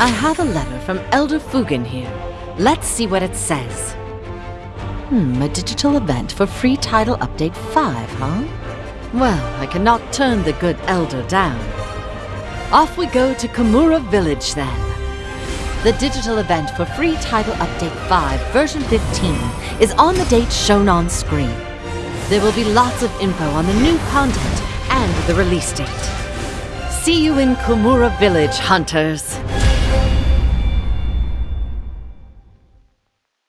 I have a letter from Elder Fugen here. Let's see what it says. Hmm, a digital event for free title update 5, huh? Well, I cannot turn the good Elder down. Off we go to Kamura Village then. The digital event for free title update 5 version 15 is on the date shown on screen. There will be lots of info on the new content and the release date. See you in Kamura Village, hunters!